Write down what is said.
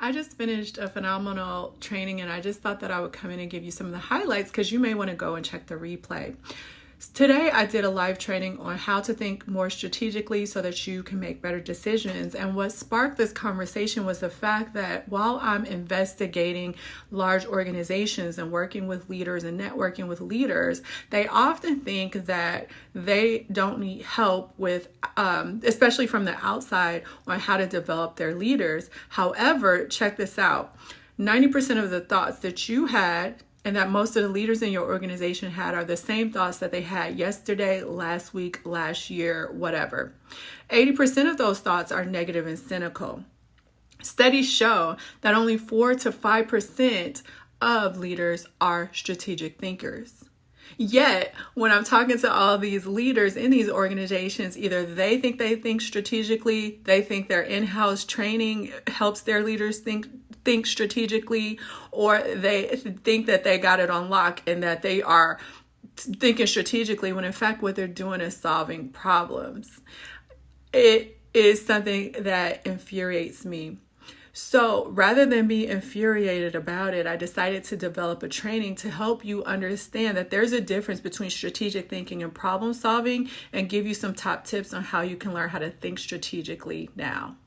I just finished a phenomenal training and I just thought that I would come in and give you some of the highlights because you may want to go and check the replay. Today, I did a live training on how to think more strategically so that you can make better decisions. And what sparked this conversation was the fact that while I'm investigating large organizations and working with leaders and networking with leaders, they often think that they don't need help with, um, especially from the outside, on how to develop their leaders. However, check this out 90% of the thoughts that you had and that most of the leaders in your organization had are the same thoughts that they had yesterday, last week, last year, whatever. 80% of those thoughts are negative and cynical. Studies show that only 4 to 5% of leaders are strategic thinkers. Yet, when I'm talking to all these leaders in these organizations, either they think they think strategically, they think their in-house training helps their leaders think think strategically, or they think that they got it on lock and that they are thinking strategically when in fact what they're doing is solving problems. It is something that infuriates me so rather than be infuriated about it, I decided to develop a training to help you understand that there's a difference between strategic thinking and problem solving and give you some top tips on how you can learn how to think strategically now.